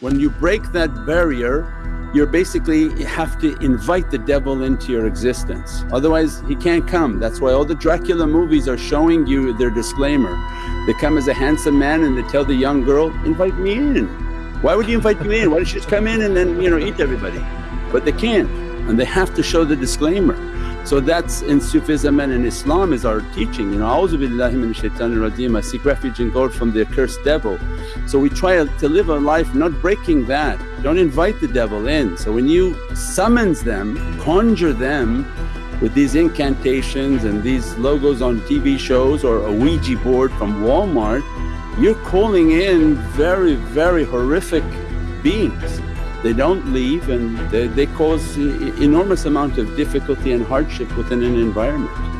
When you break that barrier you're basically have to invite the devil into your existence otherwise he can't come. That's why all the Dracula movies are showing you their disclaimer. They come as a handsome man and they tell the young girl, invite me in. Why would you invite me in? Why don't you just come in and then you know eat everybody? But they can't and they have to show the disclaimer. So that's in Sufism and in Islam is our teaching, you know, A'udhu billahi minash rajeem, I seek refuge in God from the accursed devil. So we try to live a life not breaking that, don't invite the devil in. So when you summons them, conjure them with these incantations and these logos on TV shows or a Ouija board from Walmart, you're calling in very, very horrific beings they don't leave and they, they cause enormous amount of difficulty and hardship within an environment.